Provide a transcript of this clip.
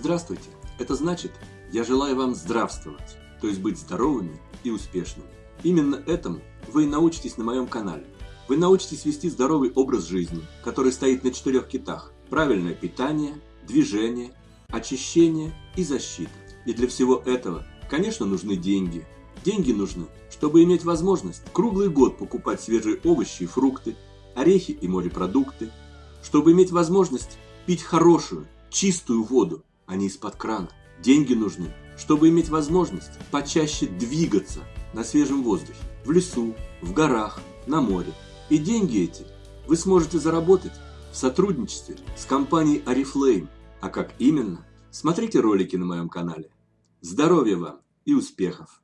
Здравствуйте! Это значит, я желаю вам здравствовать, то есть быть здоровыми и успешными. Именно этому вы и научитесь на моем канале. Вы научитесь вести здоровый образ жизни, который стоит на четырех китах. Правильное питание, движение, очищение и защита. И для всего этого, конечно, нужны деньги. Деньги нужны, чтобы иметь возможность круглый год покупать свежие овощи и фрукты, орехи и морепродукты, чтобы иметь возможность пить хорошую, чистую воду, а не из-под крана. Деньги нужны, чтобы иметь возможность почаще двигаться на свежем воздухе, в лесу, в горах, на море. И деньги эти вы сможете заработать в сотрудничестве с компанией Oriflame. А как именно? Смотрите ролики на моем канале. Здоровья вам и успехов!